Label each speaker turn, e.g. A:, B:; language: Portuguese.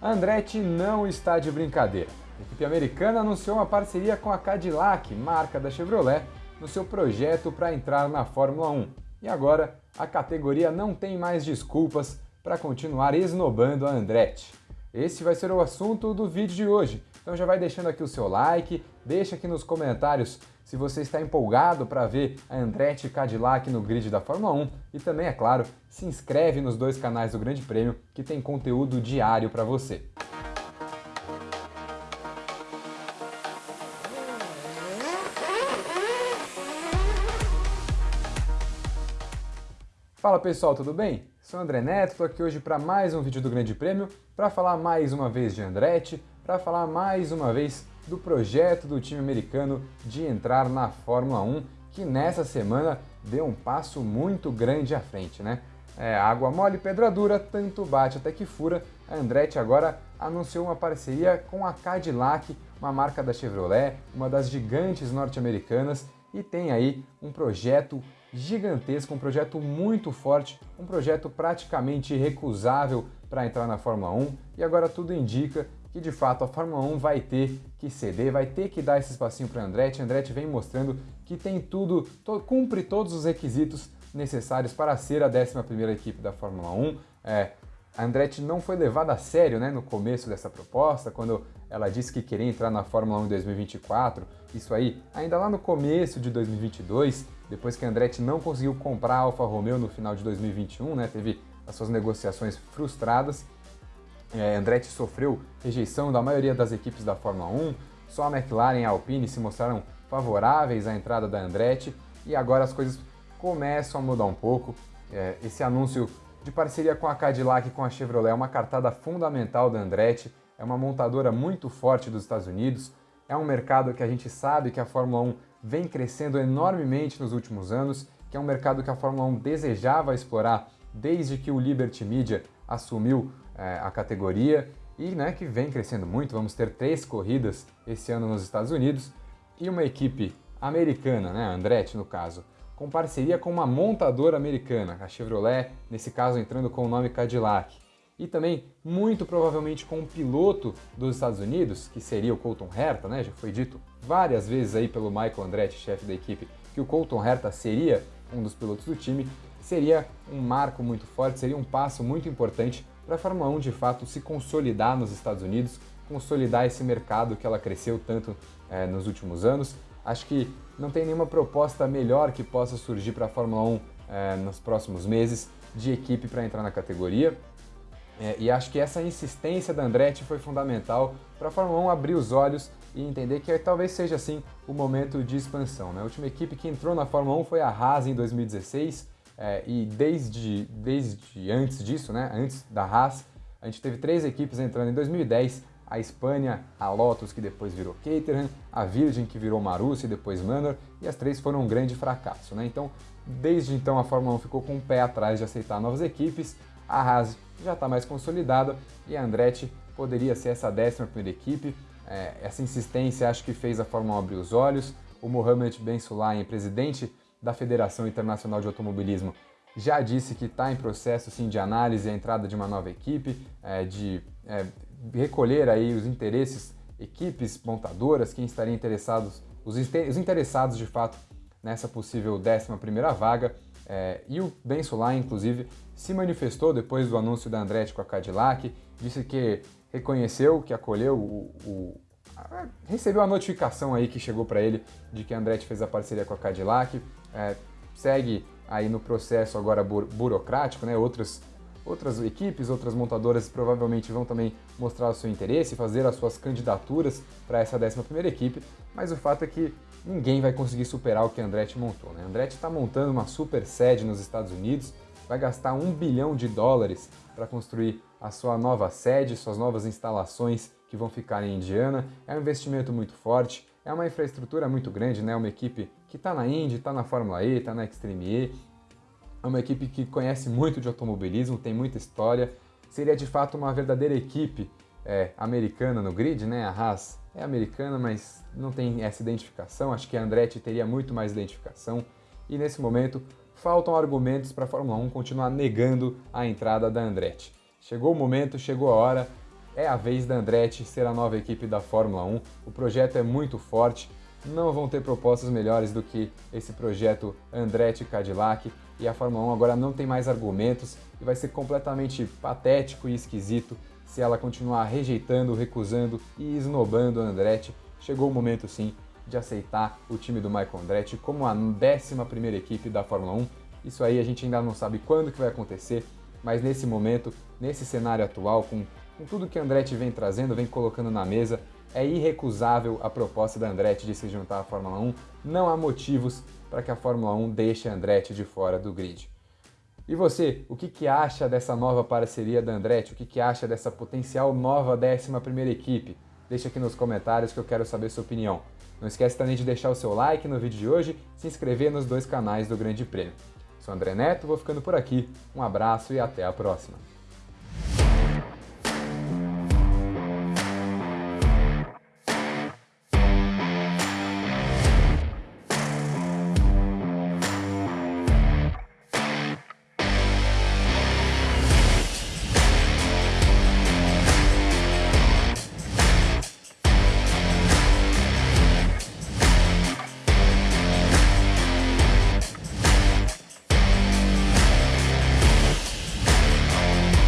A: Andretti não está de brincadeira. A equipe americana anunciou uma parceria com a Cadillac, marca da Chevrolet, no seu projeto para entrar na Fórmula 1. E agora a categoria não tem mais desculpas para continuar esnobando a Andretti. Esse vai ser o assunto do vídeo de hoje. Então já vai deixando aqui o seu like, deixa aqui nos comentários se você está empolgado para ver a Andretti Cadillac no grid da Fórmula 1 e também, é claro, se inscreve nos dois canais do Grande Prêmio que tem conteúdo diário para você. Fala pessoal, tudo bem? Sou André Neto, estou aqui hoje para mais um vídeo do Grande Prêmio, para falar mais uma vez de Andretti, para falar mais uma vez do projeto do time americano de entrar na Fórmula 1, que nessa semana deu um passo muito grande à frente, né? É, água mole, pedra dura, tanto bate até que fura. A Andretti agora anunciou uma parceria com a Cadillac, uma marca da Chevrolet, uma das gigantes norte-americanas, e tem aí um projeto gigantesco, um projeto muito forte, um projeto praticamente irrecusável para entrar na Fórmula 1, e agora tudo indica que de fato a Fórmula 1 vai ter que ceder, vai ter que dar esse espacinho para Andretti. Andretti vem mostrando que tem tudo, to, cumpre todos os requisitos necessários para ser a 11ª equipe da Fórmula 1. É, a Andretti não foi levada a sério né, no começo dessa proposta, quando ela disse que queria entrar na Fórmula 1 em 2024, isso aí ainda lá no começo de 2022, depois que a Andretti não conseguiu comprar a Alfa Romeo no final de 2021, né, teve as suas negociações frustradas, é, Andretti sofreu rejeição da maioria das equipes da Fórmula 1, só a McLaren e a Alpine se mostraram favoráveis à entrada da Andretti e agora as coisas começam a mudar um pouco. É, esse anúncio de parceria com a Cadillac e com a Chevrolet é uma cartada fundamental da Andretti, é uma montadora muito forte dos Estados Unidos, é um mercado que a gente sabe que a Fórmula 1 vem crescendo enormemente nos últimos anos, que é um mercado que a Fórmula 1 desejava explorar desde que o Liberty Media assumiu é, a categoria e né, que vem crescendo muito. Vamos ter três corridas esse ano nos Estados Unidos e uma equipe americana, né, Andretti no caso, com parceria com uma montadora americana, a Chevrolet, nesse caso entrando com o nome Cadillac. E também, muito provavelmente, com um piloto dos Estados Unidos, que seria o Colton Herta, né? Já foi dito várias vezes aí pelo Michael Andretti, chefe da equipe, que o Colton Herta seria um dos pilotos do time. Seria um marco muito forte, seria um passo muito importante para a Fórmula 1 de fato se consolidar nos Estados Unidos, consolidar esse mercado que ela cresceu tanto é, nos últimos anos. Acho que não tem nenhuma proposta melhor que possa surgir para a Fórmula 1 é, nos próximos meses de equipe para entrar na categoria. É, e acho que essa insistência da Andretti foi fundamental para a Fórmula 1 abrir os olhos e entender que talvez seja assim o momento de expansão. Né? A última equipe que entrou na Fórmula 1 foi a Haas em 2016, é, e desde, desde antes disso, né, antes da Haas, a gente teve três equipes entrando em 2010, a Espanha, a Lotus, que depois virou Caterham, a Virgin, que virou Marussia e depois Manor, e as três foram um grande fracasso. Né? Então, desde então, a Fórmula 1 ficou com o pé atrás de aceitar novas equipes, a Haas já está mais consolidada e a Andretti poderia ser essa décima primeira equipe. É, essa insistência acho que fez a Fórmula 1 abrir os olhos. O Mohamed Ben Sulayem, presidente da Federação Internacional de Automobilismo já disse que está em processo sim, de análise a entrada de uma nova equipe, é, de é, recolher aí os interesses, equipes montadoras, quem estaria interessados, os, os interessados de fato nessa possível 11ª vaga. É, e o Ben Solá, inclusive, se manifestou depois do anúncio da Andretti com a Cadillac, disse que reconheceu, que acolheu o, o recebeu a notificação aí que chegou para ele de que a Andretti fez a parceria com a Cadillac, é, segue aí no processo agora bu burocrático, né? Outras, outras equipes, outras montadoras provavelmente vão também mostrar o seu interesse, fazer as suas candidaturas para essa 11ª equipe, mas o fato é que ninguém vai conseguir superar o que a Andretti montou. Né? A Andretti está montando uma super sede nos Estados Unidos, vai gastar um bilhão de dólares para construir a sua nova sede, suas novas instalações que vão ficar em Indiana. É um investimento muito forte, é uma infraestrutura muito grande, né? Uma equipe que está na Indy, está na Fórmula E, está na Extreme E. É uma equipe que conhece muito de automobilismo, tem muita história. Seria de fato uma verdadeira equipe é, americana no grid, né? A Haas é americana, mas não tem essa identificação. Acho que a Andretti teria muito mais identificação. E nesse momento faltam argumentos para a Fórmula 1 continuar negando a entrada da Andretti. Chegou o momento, chegou a hora, é a vez da Andretti ser a nova equipe da Fórmula 1. O projeto é muito forte, não vão ter propostas melhores do que esse projeto Andretti Cadillac e a Fórmula 1 agora não tem mais argumentos e vai ser completamente patético e esquisito se ela continuar rejeitando, recusando e esnobando a Andretti. Chegou o momento sim de aceitar o time do Michael Andretti como a 11ª equipe da Fórmula 1. Isso aí a gente ainda não sabe quando que vai acontecer, mas nesse momento, nesse cenário atual, com, com tudo que Andretti vem trazendo, vem colocando na mesa, é irrecusável a proposta da Andretti de se juntar à Fórmula 1. Não há motivos para que a Fórmula 1 deixe a Andretti de fora do grid. E você, o que, que acha dessa nova parceria da Andretti? O que, que acha dessa potencial nova 11ª equipe? Deixa aqui nos comentários que eu quero saber sua opinião. Não esquece também de deixar o seu like no vídeo de hoje e se inscrever nos dois canais do Grande Prêmio. Sou André Neto, vou ficando por aqui. Um abraço e até a próxima.